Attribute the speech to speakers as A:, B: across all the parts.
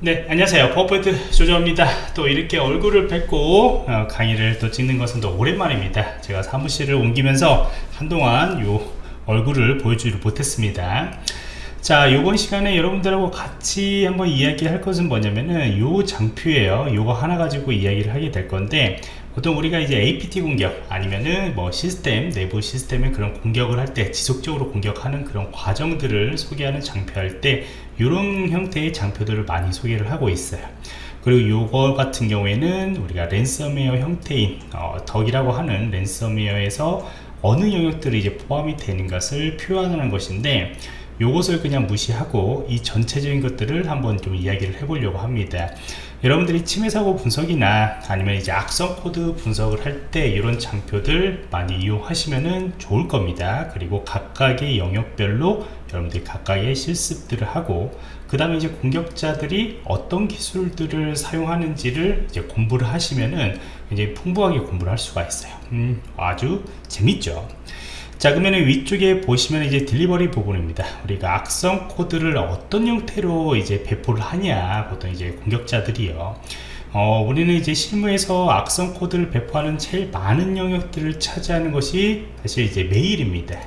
A: 네 안녕하세요. 퍼포트 조조입니다. 또 이렇게 얼굴을 뵙고 어, 강의를 또 찍는 것은 또 오랜만입니다. 제가 사무실을 옮기면서 한동안 요 얼굴을 보여주지 못했습니다. 자 이번 시간에 여러분들하고 같이 한번 이야기할 것은 뭐냐면은 요 장표예요. 요거 하나 가지고 이야기를 하게 될 건데 보통 우리가 이제 APT 공격 아니면은 뭐 시스템 내부 시스템에 그런 공격을 할 때 지속적으로 공격하는 그런 과정들을 소개하는 장표할 때 이런 형태의 장표들을 많이 소개를 하고 있어요. 그리고 요거 같은 경우에는 우리가 랜섬웨어 형태인 어, 덕이라고 하는 랜섬웨어에서 어느 영역들이 이제 포함이 되는 것을 표현하는 것인데 요것을 그냥 무시하고 이 전체적인 것들을 한번 좀 이야기를 해보려고 합니다 여러분들이 침해 사고 분석이나 아니면 이제 악성 코드 분석을 할 때 이런 장표들 많이 이용하시면 좋을 겁니다. 그리고 각각의 영역별로 여러분들이 각각의 실습들을 하고 그 다음에 이제 공격자들이 어떤 기술들을 사용하는지를 이제 공부를 하시면은 이제 풍부하게 공부를 할 수가 있어요. 음, 아주 재밌죠 자 그러면 위쪽에 보시면 이제 딜리버리 부분입니다. 우리가 악성 코드를 어떤 형태로 이제 배포를 하냐 보통 이제 공격자들이요. 어, 우리는 이제 실무에서 악성 코드를 배포하는 제일 많은 영역들을 차지하는 것이 사실 이제 메일입니다.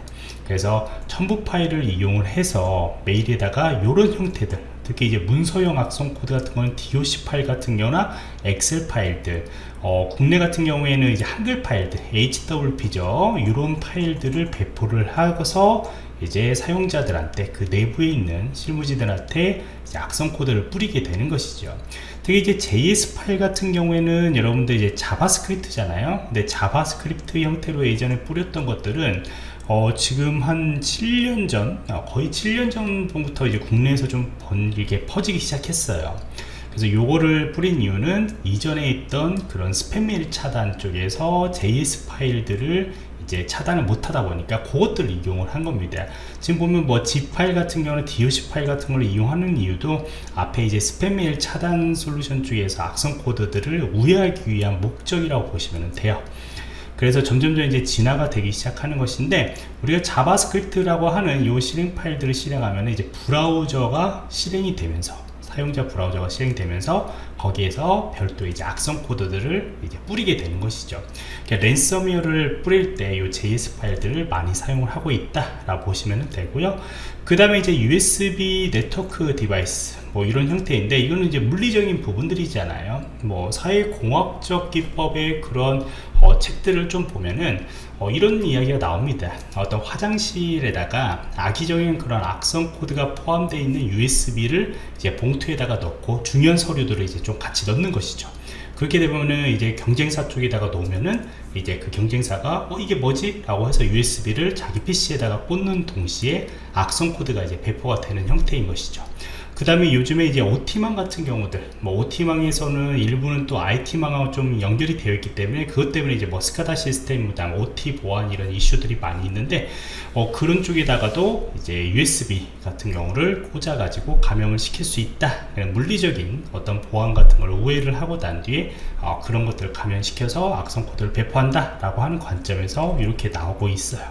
A: 그래서 첨부 파일을 이용을 해서 메일에다가 이런 형태들 특히 이제 문서형 악성 코드 같은 거는 DOC 파일 같은 경우나 엑셀 파일들 어, 국내 같은 경우에는 이제 한글 파일들 HWP죠. 이런 파일들을 배포를 하고서 이제 사용자들한테 그 내부에 있는 실무자들한테 악성 코드를 뿌리게 되는 것이죠. 특히 이제 JS 파일 같은 경우에는 여러분들 이제 JavaScript잖아요. 근데 JavaScript 형태로 예전에 뿌렸던 것들은 어, 지금 한 7년 전 어, 거의 7년 전부터 이제 국내에서 좀 번게 퍼지기 시작했어요 그래서 요거를 뿌린 이유는 이전에 있던 그런 스팸 메일 차단 쪽에서 JS 파일들을 이제 차단을 못하다 보니까 그것들을 이용을 한 겁니다. 지금 보면 뭐 zip 파일 같은 경우는 DOC 파일 같은 걸 이용하는 이유도 앞에 이제 스팸 메일 차단 솔루션 쪽에서 악성 코드들을 우회하기 위한 목적이라고 보시면 돼요. 그래서 점점점 이제 진화가 되기 시작하는 것인데 우리가 JavaScript라고 하는 이 실행 파일들을 실행하면 이제 브라우저가 실행이 되면서 사용자 브라우저가 실행되면서 거기에서 별도 이제 악성 코드들을 이제 뿌리게 되는 것이죠. 그러니까 랜섬웨어를 뿌릴 때 이 JS 파일들을 많이 사용을 하고 있다라고 보시면 되고요. 그 다음에 이제 USB 네트워크 device 뭐 이런 형태인데 이거는 이제 물리적인 부분들이잖아요. 뭐 사회공학적 기법의 그런 어, 책들을 좀 보면은 어, 이런 이야기가 나옵니다. 어떤 화장실에다가 악의적인 그런 악성 코드가 포함되어 있는 USB를 이제 봉투에다가 넣고 중요한 서류들을 이제 좀 같이 넣는 것이죠. 그렇게 되면은 이제 경쟁사 쪽에다가 놓으면은 이제 그 경쟁사가 어 이게 뭐지? 라고 해서 USB를 자기 PC에다가 꽂는 동시에 악성 코드가 이제 배포가 되는 형태인 것이죠 그 다음에 요즘에 이제 OT망 같은 경우들 뭐 OT망에서는 일부는 또 IT망하고 좀 연결이 되어 있기 때문에 그것 때문에 이제 뭐 스카다 시스템 그다음 OT 보안 이런 이슈들이 많이 있는데 어, 그런 쪽에다가도 이제 USB 같은 경우를 꽂아 가지고 감염을 시킬 수 있다. 물리적인 어떤 보안 같은 걸 우회를 하고 난 뒤에 어, 그런 것들을 감염시켜서 악성 코드를 배포한다 라고 하는 관점에서 이렇게 나오고 있어요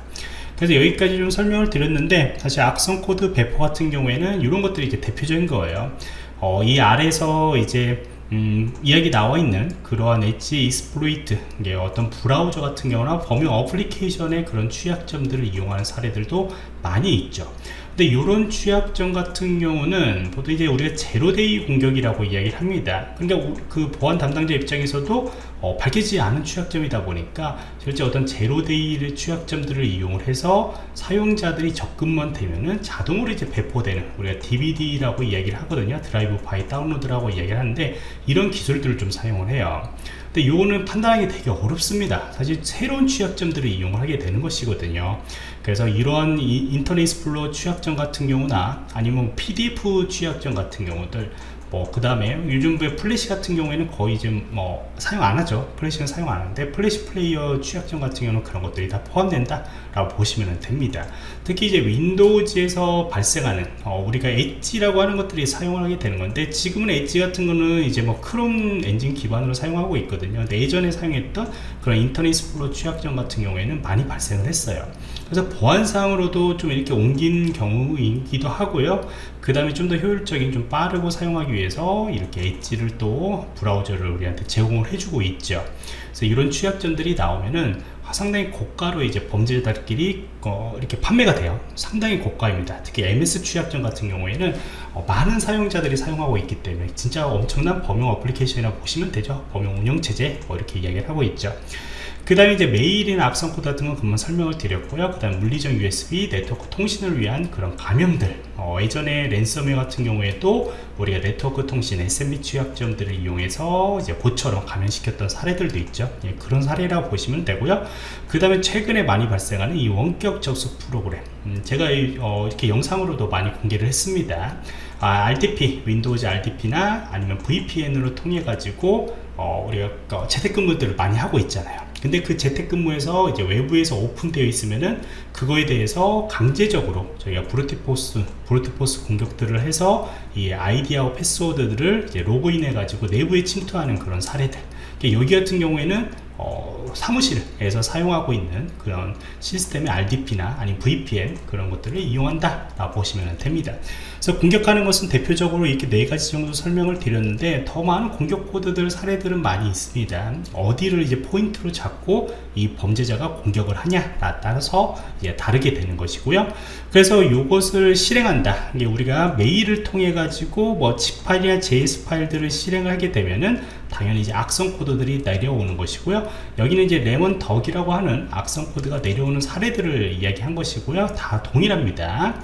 A: 그래서 여기까지 좀 설명을 드렸는데 사실 악성 코드 배포 같은 경우에는 이런 것들이 이제 대표적인 거예요. 어, 이 아래서 이제 음, 이야기 나와 있는 그러한 Edge exploit 어떤 브라우저 같은 경우나 범용 application의 그런 취약점들을 이용하는 사례들도 많이 있죠. 근데 이런 취약점 같은 경우는 보통 이제 우리가 zero-day 공격이라고 이야기를 합니다. 그러니까 그 보안 담당자 입장에서도 어, 밝혀지지 않은 취약점이다 보니까 실제 어떤 zero-day를 취약점들을 이용을 해서 사용자들이 접근만 되면은 자동으로 이제 배포되는 우리가 DBD라고 이야기를 하거든요. drive-by download라고 이야기를 하는데 이런 기술들을 좀 사용을 해요. 근데 이거는 판단하기 되게 어렵습니다. 사실 새로운 취약점들을 이용을 하게 되는 것이거든요. 그래서 이러한 Internet Explorer 취약점 같은 경우나 아니면 PDF 취약점 같은 경우들 뭐 그 다음에 요즘 플래시 같은 경우에는 거의 지금 뭐 사용 안 하죠. 플래시는 사용 안 하는데 Flash Player 취약점 같은 경우는 그런 것들이 다 포함된다 라고 보시면 됩니다. 특히 이제 윈도우즈에서 발생하는 어, 우리가 엣지라고 하는 것들이 사용을 하게 되는 건데 지금은 엣지 같은 거는 이제 뭐 크롬 엔진 기반으로 사용하고 있거든요. 예전에 사용했던 그런 Internet Explorer 취약점 같은 경우에는 많이 발생을 했어요 그래서 보안상으로도 좀 이렇게 옮긴 경우이기도 하고요. 그 다음에 좀 더 효율적인 좀 빠르고 사용하기 위해서 이렇게 엣지를 또 브라우저를 우리한테 제공을 해주고 있죠. 그래서 이런 취약점들이 나오면은 상당히 고가로 이제 범죄자들끼리 어, 이렇게 판매가 돼요. 상당히 고가입니다. 특히 MS 취약점 같은 경우에는 어, 많은 사용자들이 사용하고 있기 때문에 진짜 엄청난 범용 application이라고 보시면 되죠. 범용 운영체제 뭐 이렇게 이야기를 하고 있죠 그 다음에 이제 메일이나 악성 코드 같은 건 금방 설명을 드렸고요. 그 다음 물리적 USB 네트워크 통신을 위한 그런 감염들 어, 예전에 랜섬웨어 같은 경우에도 우리가 네트워크 통신 SMB 취약점들을 이용해서 이제 그것처럼 감염시켰던 사례들도 있죠. 예, 그런 사례라고 보시면 되고요. 그 다음에 최근에 많이 발생하는 이 원격 접속 프로그램. 음, 제가 이, 어, 이렇게 영상으로도 많이 공개를 했습니다. 아, RDP, 윈도우즈 RDP나 아니면 VPN으로 통해 가지고 어, 우리가 어, 재택근무들을 많이 하고 있잖아요 근데 그 재택근무에서 이제 외부에서 오픈되어 있으면은 그거에 대해서 강제적으로 저희가 brute force brute force 공격들을 해서 이 아이디하고 패스워드들을 이제 로그인해 가지고 내부에 침투하는 그런 사례들. 여기 같은 경우에는 어, 사무실에서 사용하고 있는 그런 시스템의 RDP나 아니면 VPN 그런 것들을 이용한다 라 보시면 됩니다. 그래서 공격하는 것은 대표적으로 이렇게 네 가지 정도 설명을 드렸는데 더 많은 공격 코드들 사례들은 많이 있습니다. 어디를 이제 포인트로 잡고 이 범죄자가 공격을 하냐 따라서 이제 다르게 되는 것이고요. 그래서 이것을 실행한다. 우리가 메일을 통해 가지고 뭐 zip 파일이나 js 파일들을 실행을 하게 되면은 당연히 이제 악성 코드들이 내려오는 것이고요. 여기는 이제 Lemon Duck이라고 하는 악성 코드가 내려오는 사례들을 이야기한 것이고요. 다 동일합니다.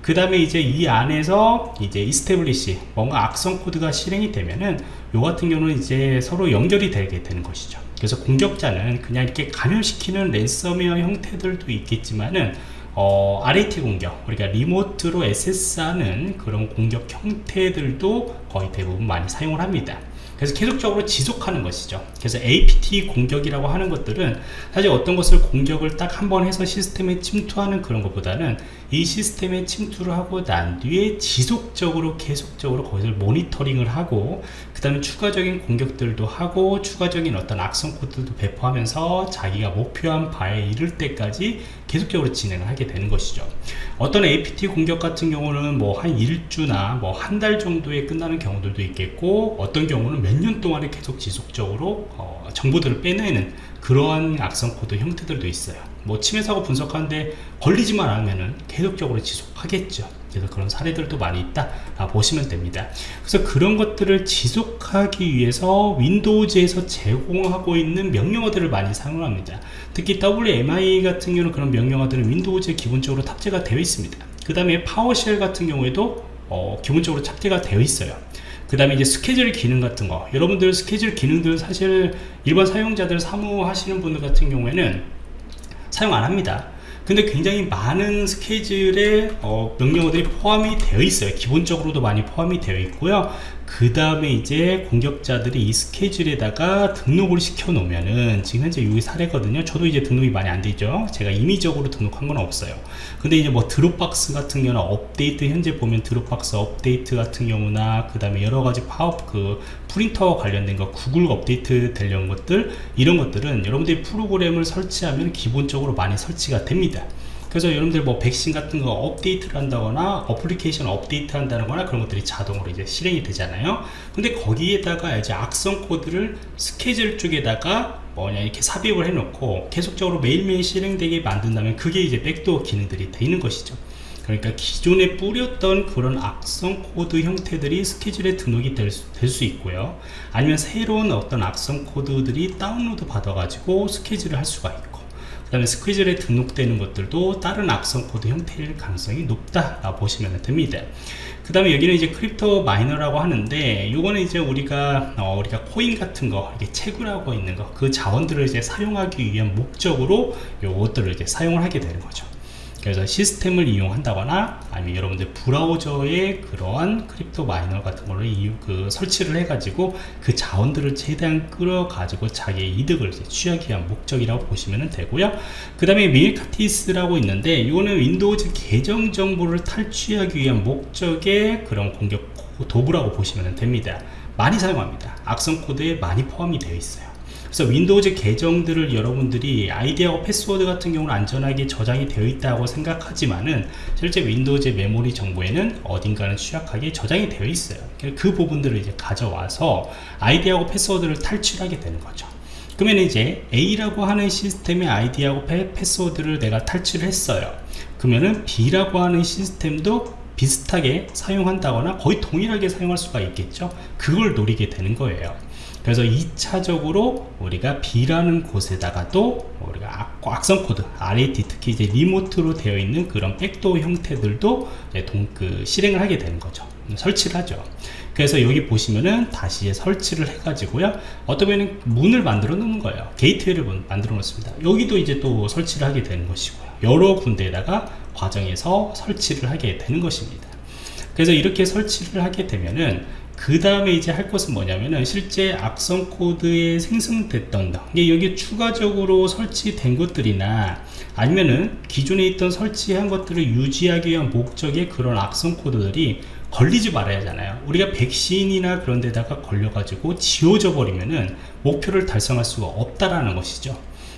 A: 그 다음에 이제 이 안에서 이제 establish 뭔가 악성 코드가 실행이 되면은 요 같은 경우는 이제 서로 연결이 되게 되는 것이죠. 그래서 공격자는 그냥 이렇게 감염시키는 랜섬웨어 형태들도 있겠지만은 어, RAT 공격, 우리가 리모트로 SS하는 그런 공격 형태들도 거의 대부분 많이 사용을 합니다. 그래서 계속적으로 지속하는 것이죠. 그래서 APT 공격이라고 하는 것들은 사실 어떤 것을 공격을 딱 한 번 해서 시스템에 침투하는 그런 것보다는 이 시스템에 침투를 하고 난 뒤에 지속적으로 계속적으로 거기를 모니터링을 하고 그 다음에 추가적인 공격들도 하고 추가적인 어떤 악성 코드도 배포하면서 자기가 목표한 바에 이를 때까지 계속적으로 진행을 하게 되는 것이죠. 어떤 APT 공격 같은 경우는 뭐 한 일주나 뭐 한 달 정도에 끝나는 경우들도 있겠고 어떤 경우는 몇 년 동안에 계속 지속적으로 어, 정보들을 빼내는 그러한 악성 코드 형태들도 있어요. 뭐 침해 사고 분석하는데 걸리지만 않으면 계속적으로 지속하겠죠 그래서 그런 사례들도 많이 있다. 아, 보시면 됩니다. 그래서 그런 것들을 지속하기 위해서 윈도우즈에서 제공하고 있는 명령어들을 많이 사용합니다. 특히 WMI 같은 경우는 그런 명령어들은 윈도우즈에 기본적으로 탑재가 되어 있습니다. 그 다음에 PowerShell 같은 경우에도 어, 기본적으로 탑재가 되어 있어요. 그 다음에 이제 스케줄 기능 같은 거. 여러분들 스케줄 기능들 사실 일반 사용자들 사무하시는 분들 같은 경우에는 사용 안 합니다 근데 굉장히 많은 스케줄에 어, 명령어들이 포함이 되어 있어요. 기본적으로도 많이 포함이 되어 있고요 그 다음에 이제 공격자들이 이 스케줄에다가 등록을 시켜 놓으면은 지금 현재 여기 사례거든요. 저도 이제 등록이 많이 안 되죠. 제가 임의적으로 등록한 건 없어요. 근데 이제 뭐 Dropbox 같은 경우는 업데이트 현재 보면 Dropbox 업데이트 같은 경우나 그 다음에 여러가지 팝업 그 프린터 관련된 거 구글 업데이트 되려는 것들 이런 것들은 여러분들이 프로그램을 설치하면 기본적으로 많이 설치가 됩니다 그래서 여러분들 뭐 백신 같은 거 업데이트를 한다거나 어플리케이션 업데이트 한다거나 그런 것들이 자동으로 이제 실행이 되잖아요. 근데 거기에다가 이제 악성 코드를 스케줄 쪽에다가 뭐냐 이렇게 삽입을 해 놓고 계속적으로 매일매일 실행되게 만든다면 그게 이제 backdoor 기능들이 되는 것이죠. 그러니까 기존에 뿌렸던 그런 악성 코드 형태들이 스케줄에 등록이 될 수, 될수 있고요. 아니면 새로운 어떤 악성 코드들이 다운로드 받아 가지고 스케줄을 할 수가 있고 다음에 스케줄에 등록되는 것들도 다른 악성 코드 형태일 가능성이 높다 보시면 됩니다. 그 다음에 여기는 이제 crypto miner라고 하는데 이거는 이제 우리가 어, 우리가 코인 같은 거 이렇게 채굴하고 있는 거 그 자원들을 이제 사용하기 위한 목적으로 요것들을 이제 사용을 하게 되는 거죠 그래서 시스템을 이용한다거나 아니면 여러분들 브라우저에 그러한 crypto miner 같은 거를 이유, 그 설치를 해가지고 그 자원들을 최대한 끌어가지고 자기의 이득을 취하기 위한 목적이라고 보시면 되고요. 그 다음에 Mimikatz라고 있는데 이거는 윈도우즈 계정 정보를 탈취하기 위한 목적의 그런 공격 도구라고 보시면 됩니다. 많이 사용합니다. 악성 코드에 많이 포함이 되어 있어요. 그래서 윈도우즈 계정들을 여러분들이 아이디하고 패스워드 같은 경우는 안전하게 저장이 되어 있다고 생각하지만은 실제 윈도우즈 메모리 정보에는 어딘가는 취약하게 저장이 되어 있어요. 그 부분들을 이제 가져와서 아이디하고 패스워드를 탈취하게 되는 거죠. 그러면 이제 A라고 하는 시스템의 아이디하고 패스워드를 내가 탈취했어요. 그러면은 B라고 하는 시스템도 비슷하게 사용한다거나 거의 동일하게 사용할 수가 있겠죠? 그걸 노리게 되는 거예요 그래서 2차적으로 우리가 B라는 곳에다가도 우리가 악, 성 코드, RAT 특히 이제 remote로 되어 있는 그런 backdoor 형태들도 동, 그 실행을 하게 되는 거죠. 설치를 하죠. 그래서 여기 보시면은 다시 설치를 해 가지고요. 어떤 면은 문을 만들어 놓는 거예요. gateway를 만들어 놓습니다. 여기도 이제 또 설치를 하게 되는 것이고요. 여러 군데에다가 과정에서 설치를 하게 되는 것입니다. 그래서 이렇게 설치를 하게 되면은 그 다음에 이제 할 것은 뭐냐면은 실제 악성 코드에 생성됐던 이게 여기 추가적으로 설치된 것들이나 아니면은 기존에 있던 설치한 것들을 유지하기 위한 목적의 그런 악성 코드들이 걸리지 말아야 하잖아요. 우리가 백신이나 그런 데다가 걸려 가지고 지워져 버리면은 목표를 달성할 수가 없다라는 것이죠.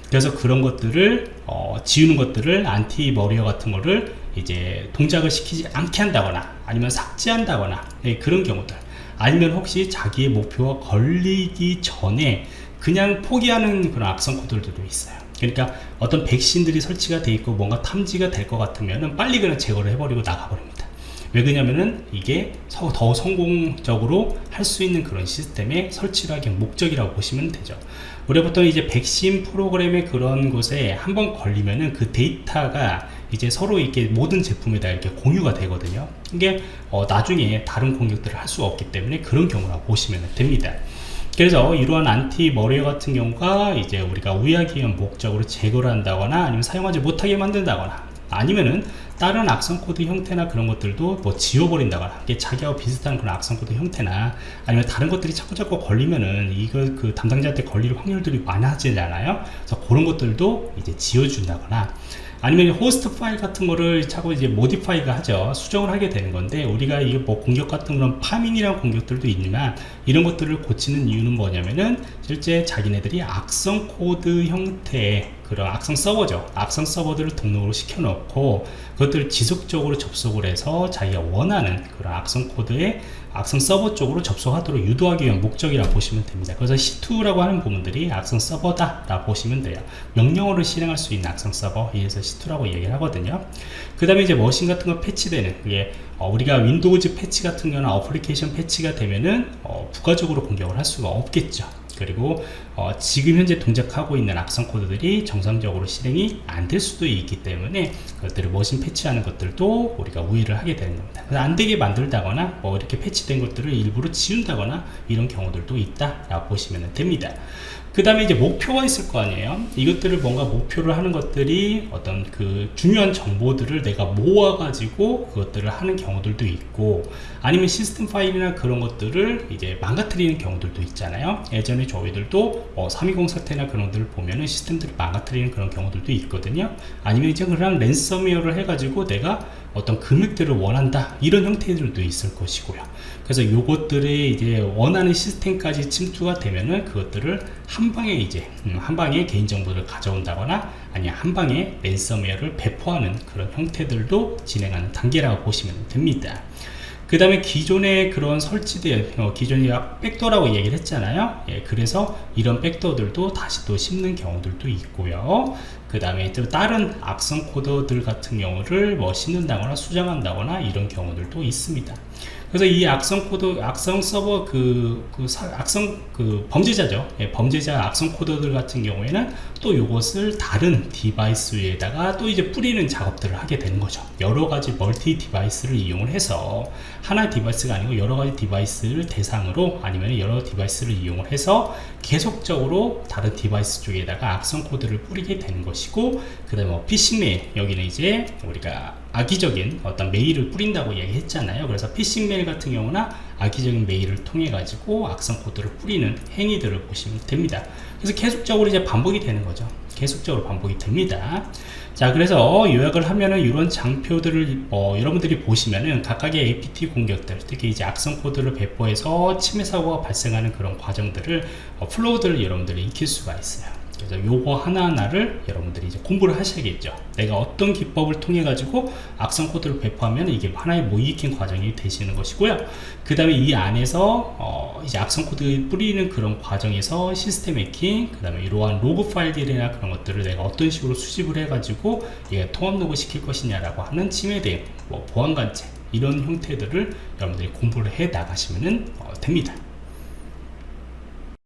A: 그래서 그런 것들을 어, 지우는 것들을 anti-malware 같은 거를 이제 동작을 시키지 않게 한다거나 아니면 삭제한다거나 네, 그런 경우들 아니면 혹시 자기의 목표가 걸리기 전에 그냥 포기하는 그런 악성 코드들도 있어요. 그러니까 어떤 백신들이 설치가 돼 있고 뭔가 탐지가 될 것 같으면 빨리 그냥 제거를 해버리고 나가버립니다. 왜 그러냐면은 이게 더 성공적으로 할 수 있는 그런 시스템의 설치를 하기 목적이라고 보시면 되죠. 우리가 보통 이제 백신 프로그램의 그런 곳에 한번 걸리면은 그 데이터가 이제 서로 이렇게 모든 제품에 다 이렇게 공유가 되거든요. 이게 어, 나중에 다른 공격들을 할 수가 없기 때문에 그런 경우라고 보시면 됩니다. 그래서 이러한 anti malware 같은 경우가 이제 우리가 우회하기 위한 목적으로 제거를 한다거나 아니면 사용하지 못하게 만든다거나 아니면은 다른 악성 코드 형태나 그런 것들도 뭐 지워버린다거나 이게 자기하고 비슷한 그런 악성 코드 형태나 아니면 다른 것들이 자꾸 자꾸 걸리면은 이거 그 담당자한테 걸릴 확률들이 많아지잖아요. 그래서 그런 것들도 이제 지워준다거나 아니면 호스트 파일 같은 거를 자꾸 이제 modify가 하죠. 수정을 하게 되는 건데 우리가 이게 뭐 공격 같은 그런 파밍이라는 공격들도 있지만 이런 것들을 고치는 이유는 뭐냐면은 실제 자기네들이 악성 코드 형태의 그런 악성 서버죠. 악성 서버들을 등록을 시켜 놓고 그것들을 지속적으로 접속을 해서 자기가 원하는 그런 악성 코드에 악성 서버 쪽으로 접속하도록 유도하기 위한 목적이라고 보시면 됩니다. 그래서 C2라고 하는 부분들이 악성 서버다 라고 보시면 돼요. 명령어를 실행할 수 있는 악성 서버 이래서 C2라고 얘기를 하거든요. 그 다음에 이제 머신 같은 거 패치되는 그게 어, 우리가 윈도우즈 패치 같은 경우는 어플리케이션 패치가 되면은 어, 부가적으로 공격을 할 수가 없겠죠 그리고 어, 지금 현재 동작하고 있는 악성 코드들이 정상적으로 실행이 안 될 수도 있기 때문에 그것들을 머신 패치하는 것들도 우리가 우회를 하게 되는 겁니다. 안 되게 만들다거나 뭐 이렇게 패치된 것들을 일부러 지운다거나 이런 경우들도 있다 라고 보시면 됩니다 그 다음에 이제 목표가 있을 거 아니에요. 이것들을 뭔가 목표를 하는 것들이 어떤 그 중요한 정보들을 내가 모아 가지고 그것들을 하는 경우들도 있고 아니면 시스템 파일이나 그런 것들을 이제 망가뜨리는 경우들도 있잖아요. 예전에 저희들도 어, 320 사태나 그런 것들을 보면은 시스템들을 망가뜨리는 그런 경우들도 있거든요. 아니면 이제 그냥 랜섬웨어를 해가지고 내가 어떤 금액들을 원한다 이런 형태들도 있을 것이고요. 그래서 요것들이 이제 원하는 시스템까지 침투가 되면은 그것들을 한 방에 이제 음, 한 방에 개인정보를 가져온다거나 아니면 한 방에 랜섬웨어를 배포하는 그런 형태들도 진행하는 단계라고 보시면 됩니다. 그 다음에 기존의 그런 설치된 어, 기존의 백도라고 얘기를 했잖아요. 예, 그래서 이런 백도들도 다시 또 심는 경우들도 있고요 그 다음에 또 다른 악성 코드들 같은 경우를 뭐 심는다거나 수정한다거나 이런 경우들도 있습니다 그래서 이 악성 코드, 악성 서버 그, 그 사, 악성 그 범죄자죠. 예, 범죄자 악성 코드들 같은 경우에는 또 이것을 다른 디바이스에다가 또 이제 뿌리는 작업들을 하게 되는 거죠. 여러 가지 멀티 디바이스를 이용을 해서 하나 디바이스가 아니고 여러 가지 디바이스를 대상으로 아니면 여러 디바이스를 이용을 해서 계속적으로 다른 디바이스 쪽에다가 악성 코드를 뿌리게 되는 것이고 그 다음에 뭐 피싱 메일 여기는 이제 우리가 악의적인 어떤 메일을 뿌린다고 얘기했잖아요. 그래서 피싱 메일 같은 경우나 악의적인 메일을 통해 가지고 악성 코드를 뿌리는 행위들을 보시면 됩니다. 그래서 계속적으로 이제 반복이 되는 거죠. 계속적으로 반복이 됩니다. 자 그래서 요약을 하면은 이런 장표들을 어, 여러분들이 보시면은 각각의 APT 공격들 특히 이제 악성 코드를 배포해서 침해 사고가 발생하는 그런 과정들을 어, 플로우들을 여러분들이 익힐 수가 있어요 그래서 요거 하나하나를 여러분들이 이제 공부를 하셔야겠죠. 내가 어떤 기법을 통해 가지고 악성 코드를 배포하면 이게 하나의 모이익힌 과정이 되시는 것이고요. 그 다음에 이 안에서 어 이제 악성 코드 뿌리는 그런 과정에서 시스템 해킹 그 다음에 이러한 로그 파일들이나 그런 것들을 내가 어떤 식으로 수집을 해 가지고 이게 통합 로그 시킬 것이냐라고 하는 침해 대응 뭐 보안 관제 이런 형태들을 여러분들이 공부를 해 나가시면 어, 됩니다